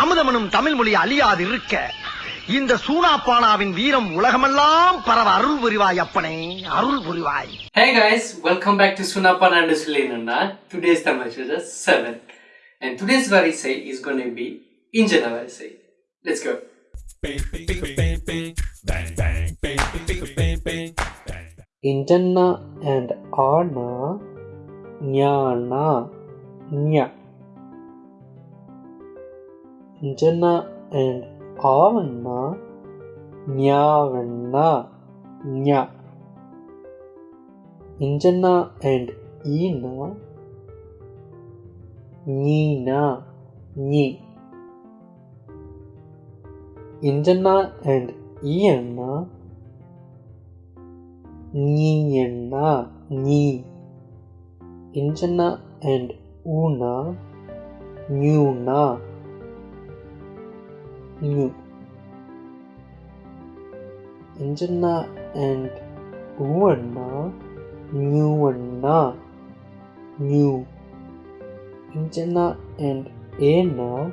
அமுதமனும் தமிழ் மொழி அழியாது இருக்க இந்த சூனாப்பானாவின் வீரம் உலகமெல்லாம் பரவ அருள் புரிவாய் அப்பனே அருள் புரிவாய். Hey guys welcome back to சூனாப்பானா என்று சொல்லி என்னன்னா டுடேஸ் தமிழ் செவன் அண்ட் டுடேஸ் வரிசை இஸ் கோன் பி இன்ஜின வரிசை. லெட்ஸ் கோ இன்ஜன்னா அண்ட் ஆனா ஞானா ஞா. Injanna and Avanna Nyavanna Nya. Injanna and Ina Nina Ni Injanna and Iana Nina Ni Injana and Una Nuna Nu Injana and Uana Nuana new. Injana and Ena.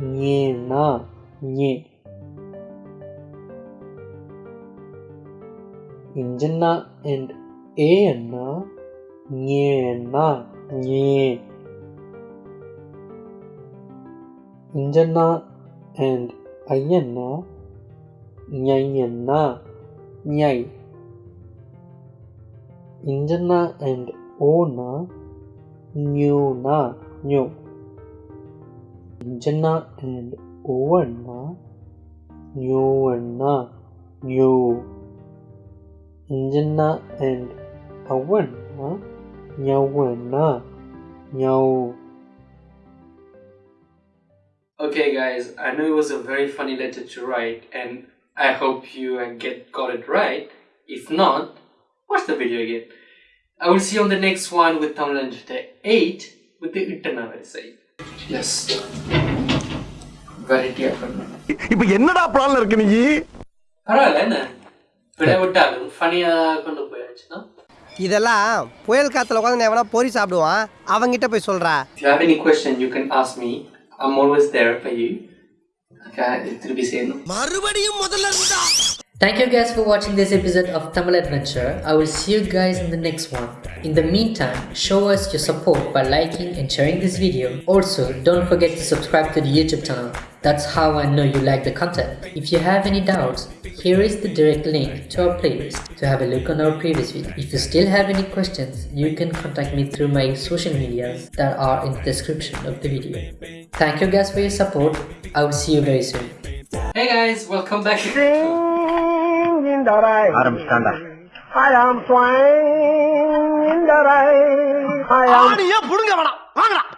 Nyena. Nye. Injana and Aena Nyena. Nye. Injana and Ayana Nyayana Nyai. Injana and Ona. Nyuna Nyu Injana and Oana Nyuana Nyu Injana and Awana. Nyawana. Nyau Okay guys, I know it was a very funny letter to write and I hope you uh, get got it right. If not, watch the video again. I will see you on the next one with Tamil Lanjata 8 with the Ittana Varisai. Yes. Variety of fun. இப்ப என்னடா பிளான்ல இருக்கு நீ பரவாயில்ல என்ன விட விட்டாலும் ஃபனியாக கொண்டு போயாச்சுன்னா இதெல்லாம் புயல் காத்துல உட்காந்து எவனா பொறி சாப்பிடுவான் அவங்கிட்ட போய் சொல்றா If you have any question, you can ask me. I'm always there for you. Okay. Thank you guys for watching this episode of Tamil Adventure. I will see you guys in the next one. In the meantime, show us your support by liking and sharing this video. Also, don't forget to subscribe to the YouTube channel. That's how I know you like the content. If you have any doubts, here is the direct link to our playlist to have a look on our previous video. If you still have any questions, you can contact me through my social medias that are in the description of the video. Thank you guys for your support. I will see you very soon. Hey guys, welcome back. Adam Standard. I'm Swain. கலங்கரை ஆணிய புடுங்க வேணாம். வாங்கலாம்